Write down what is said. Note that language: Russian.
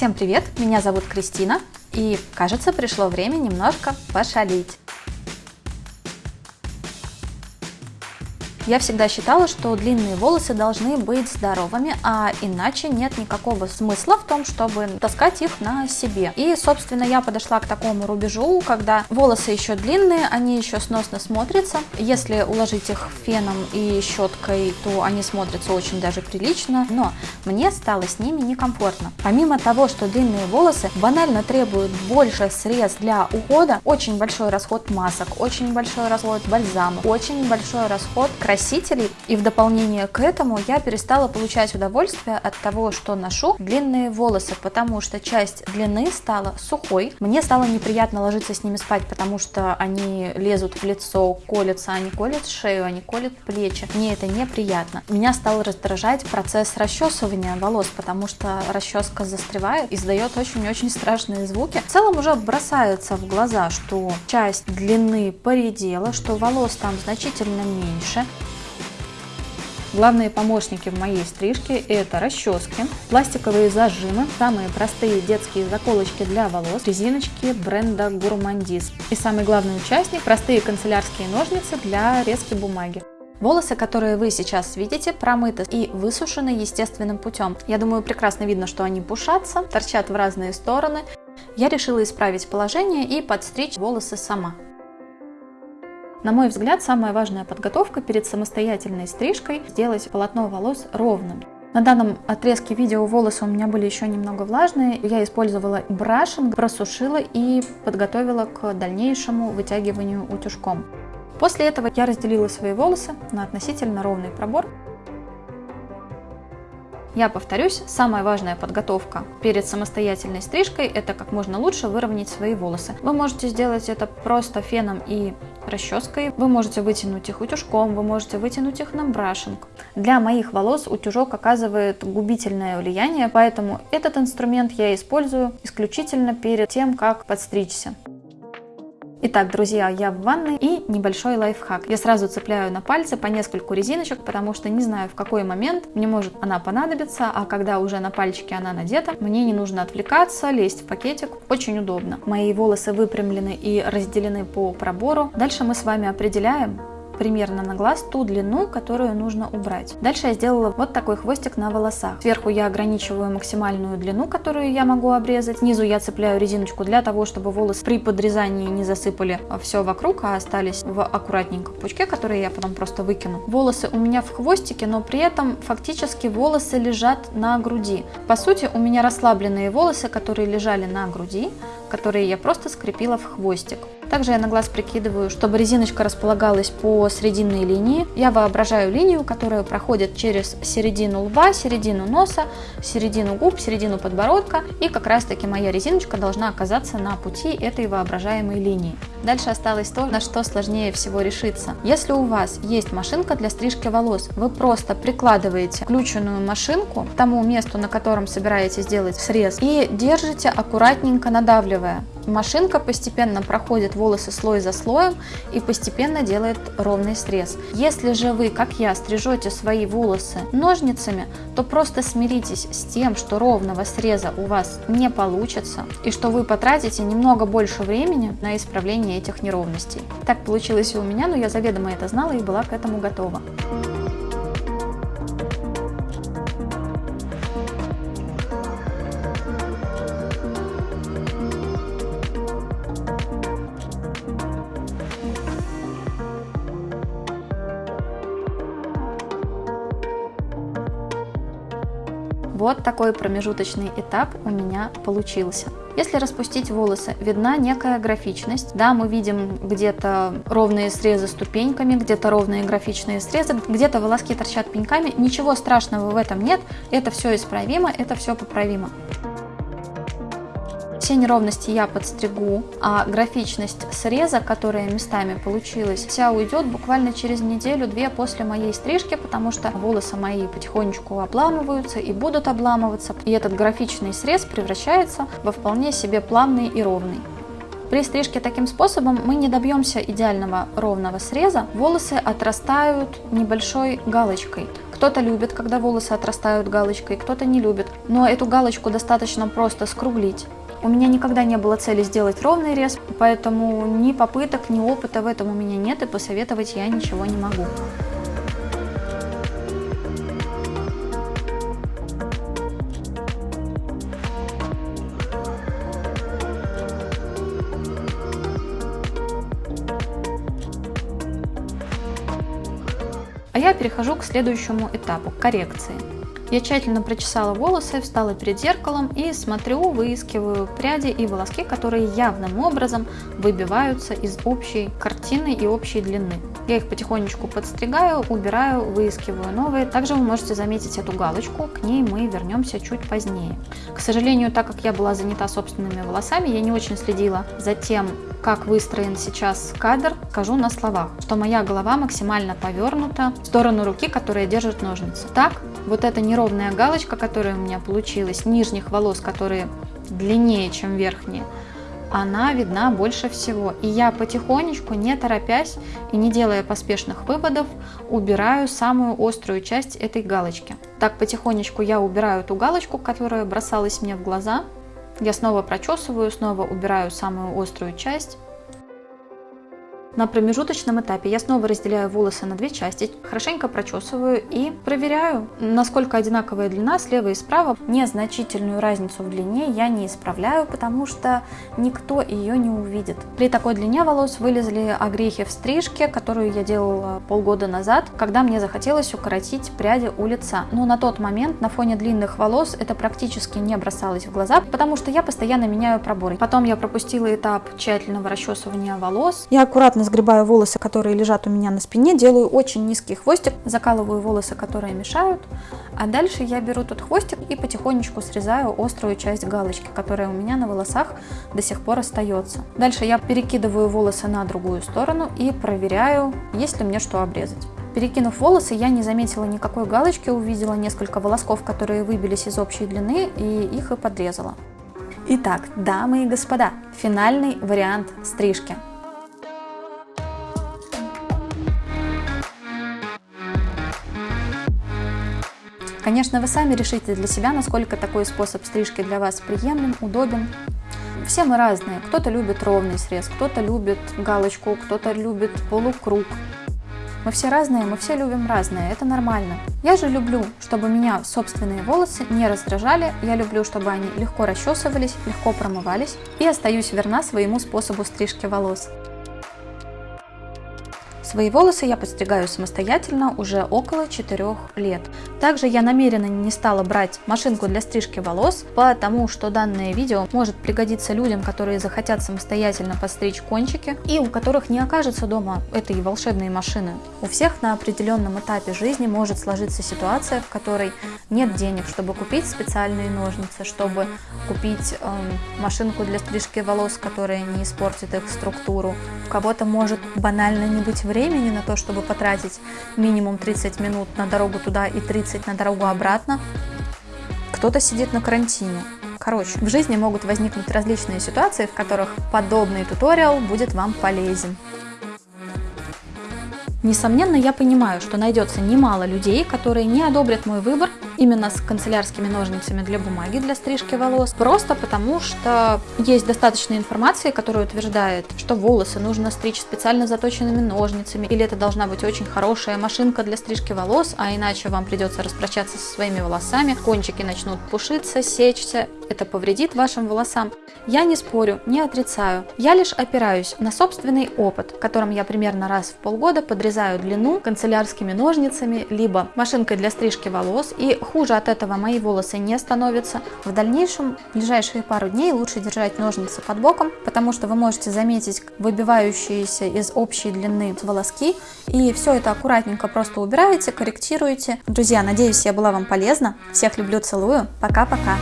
Всем привет, меня зовут Кристина, и кажется пришло время немножко пошалить. Я всегда считала, что длинные волосы должны быть здоровыми, а иначе нет никакого смысла в том, чтобы таскать их на себе. И, собственно, я подошла к такому рубежу, когда волосы еще длинные, они еще сносно смотрятся. Если уложить их феном и щеткой, то они смотрятся очень даже прилично, но мне стало с ними некомфортно. Помимо того, что длинные волосы банально требуют больше средств для ухода, очень большой расход масок, очень большой расход бальзама, очень большой расход красителей красителей. И в дополнение к этому я перестала получать удовольствие от того, что ношу длинные волосы, потому что часть длины стала сухой. Мне стало неприятно ложиться с ними спать, потому что они лезут в лицо, колятся, они колят шею, они колят плечи. Мне это неприятно. Меня стал раздражать процесс расчесывания волос, потому что расческа застревает, издает очень-очень страшные звуки. В целом уже бросается в глаза, что часть длины поредела, что волос там значительно меньше. Главные помощники в моей стрижке это расчески, пластиковые зажимы, самые простые детские заколочки для волос, резиночки бренда Gourmandise и самый главный участник – простые канцелярские ножницы для резки бумаги. Волосы, которые вы сейчас видите, промыты и высушены естественным путем. Я думаю, прекрасно видно, что они пушатся, торчат в разные стороны. Я решила исправить положение и подстричь волосы сама. На мой взгляд, самая важная подготовка перед самостоятельной стрижкой – сделать полотно волос ровным. На данном отрезке видео волосы у меня были еще немного влажные. Я использовала брашинг, просушила и подготовила к дальнейшему вытягиванию утюжком. После этого я разделила свои волосы на относительно ровный пробор я повторюсь, самая важная подготовка перед самостоятельной стрижкой – это как можно лучше выровнять свои волосы. Вы можете сделать это просто феном и расческой, вы можете вытянуть их утюжком, вы можете вытянуть их на брашинг. Для моих волос утюжок оказывает губительное влияние, поэтому этот инструмент я использую исключительно перед тем, как подстричься. Итак, друзья, я в ванной и небольшой лайфхак. Я сразу цепляю на пальцы по нескольку резиночек, потому что не знаю в какой момент мне может она понадобиться, а когда уже на пальчике она надета, мне не нужно отвлекаться, лезть в пакетик. Очень удобно. Мои волосы выпрямлены и разделены по пробору. Дальше мы с вами определяем, примерно на глаз ту длину, которую нужно убрать. Дальше я сделала вот такой хвостик на волосах. Сверху я ограничиваю максимальную длину, которую я могу обрезать. Снизу я цепляю резиночку для того, чтобы волосы при подрезании не засыпали все вокруг, а остались в аккуратненьком пучке, который я потом просто выкину. Волосы у меня в хвостике, но при этом фактически волосы лежат на груди. По сути, у меня расслабленные волосы, которые лежали на груди, которые я просто скрепила в хвостик. Также я на глаз прикидываю, чтобы резиночка располагалась по срединной линии. Я воображаю линию, которая проходит через середину лба, середину носа, середину губ, середину подбородка. И как раз таки моя резиночка должна оказаться на пути этой воображаемой линии. Дальше осталось то, на что сложнее всего решиться. Если у вас есть машинка для стрижки волос, вы просто прикладываете включенную машинку к тому месту, на котором собираетесь сделать срез, и держите аккуратненько надавливая. Машинка постепенно проходит волосы слой за слоем и постепенно делает ровный срез. Если же вы, как я, стрижете свои волосы ножницами, то просто смиритесь с тем, что ровного среза у вас не получится и что вы потратите немного больше времени на исправление этих неровностей. Так получилось и у меня, но я заведомо это знала и была к этому готова. Вот такой промежуточный этап у меня получился. Если распустить волосы, видна некая графичность. Да, мы видим где-то ровные срезы ступеньками, где-то ровные графичные срезы, где-то волоски торчат пеньками. Ничего страшного в этом нет, это все исправимо, это все поправимо. Все неровности я подстригу, а графичность среза, которая местами получилась, вся уйдет буквально через неделю-две после моей стрижки, потому что волосы мои потихонечку обламываются и будут обламываться, и этот графичный срез превращается во вполне себе плавный и ровный. При стрижке таким способом мы не добьемся идеального ровного среза, волосы отрастают небольшой галочкой. Кто-то любит, когда волосы отрастают галочкой, кто-то не любит. Но эту галочку достаточно просто скруглить. У меня никогда не было цели сделать ровный рез, поэтому ни попыток, ни опыта в этом у меня нет, и посоветовать я ничего не могу. А я перехожу к следующему этапу – коррекции. Я тщательно прочесала волосы, встала перед зеркалом и смотрю, выискиваю пряди и волоски, которые явным образом выбиваются из общей картины и общей длины. Я их потихонечку подстригаю, убираю, выискиваю новые. Также вы можете заметить эту галочку, к ней мы вернемся чуть позднее. К сожалению, так как я была занята собственными волосами, я не очень следила за тем, как выстроен сейчас кадр, скажу на словах, что моя голова максимально повернута в сторону руки, которая держит ножницы. Так, вот эта неровная галочка, которая у меня получилась, нижних волос, которые длиннее, чем верхние, она видна больше всего. И я потихонечку, не торопясь и не делая поспешных выводов, убираю самую острую часть этой галочки. Так потихонечку я убираю ту галочку, которая бросалась мне в глаза. Я снова прочесываю, снова убираю самую острую часть на промежуточном этапе я снова разделяю волосы на две части, хорошенько прочесываю и проверяю, насколько одинаковая длина слева и справа. Незначительную разницу в длине я не исправляю, потому что никто ее не увидит. При такой длине волос вылезли огрехи в стрижке, которую я делала полгода назад, когда мне захотелось укоротить пряди у лица. Но на тот момент на фоне длинных волос это практически не бросалось в глаза, потому что я постоянно меняю проборы. Потом я пропустила этап тщательного расчесывания волос. Я аккуратно аккуратно сгребаю волосы, которые лежат у меня на спине, делаю очень низкий хвостик, закалываю волосы, которые мешают, а дальше я беру тот хвостик и потихонечку срезаю острую часть галочки, которая у меня на волосах до сих пор остается. Дальше я перекидываю волосы на другую сторону и проверяю, есть ли мне что обрезать. Перекинув волосы, я не заметила никакой галочки, увидела несколько волосков, которые выбились из общей длины, и их и подрезала. Итак, дамы и господа, финальный вариант стрижки. Конечно, вы сами решите для себя, насколько такой способ стрижки для вас приемлем, удобен. Все мы разные. Кто-то любит ровный срез, кто-то любит галочку, кто-то любит полукруг. Мы все разные, мы все любим разное, это нормально. Я же люблю, чтобы меня собственные волосы не раздражали, я люблю, чтобы они легко расчесывались, легко промывались, и остаюсь верна своему способу стрижки волос. Свои волосы я подстригаю самостоятельно уже около 4 лет. Также я намеренно не стала брать машинку для стрижки волос, потому что данное видео может пригодиться людям, которые захотят самостоятельно подстричь кончики и у которых не окажется дома этой волшебной машины. У всех на определенном этапе жизни может сложиться ситуация, в которой нет денег, чтобы купить специальные ножницы, чтобы купить э, машинку для стрижки волос, которая не испортит их структуру. У кого-то может банально не быть времени времени на то, чтобы потратить минимум 30 минут на дорогу туда и 30 на дорогу обратно. Кто-то сидит на карантине. Короче, в жизни могут возникнуть различные ситуации, в которых подобный туториал будет вам полезен. Несомненно, я понимаю, что найдется немало людей, которые не одобрят мой выбор именно с канцелярскими ножницами для бумаги, для стрижки волос, просто потому что есть достаточно информации, которая утверждает, что волосы нужно стричь специально заточенными ножницами, или это должна быть очень хорошая машинка для стрижки волос, а иначе вам придется распрощаться со своими волосами, кончики начнут пушиться, сечься, это повредит вашим волосам. Я не спорю, не отрицаю, я лишь опираюсь на собственный опыт, которым я примерно раз в полгода подрезаю длину канцелярскими ножницами, либо машинкой для стрижки волос, и хуже от этого мои волосы не становятся. В дальнейшем, в ближайшие пару дней лучше держать ножницы под боком, потому что вы можете заметить выбивающиеся из общей длины волоски, и все это аккуратненько просто убираете, корректируете. Друзья, надеюсь, я была вам полезна. Всех люблю, целую. Пока-пока.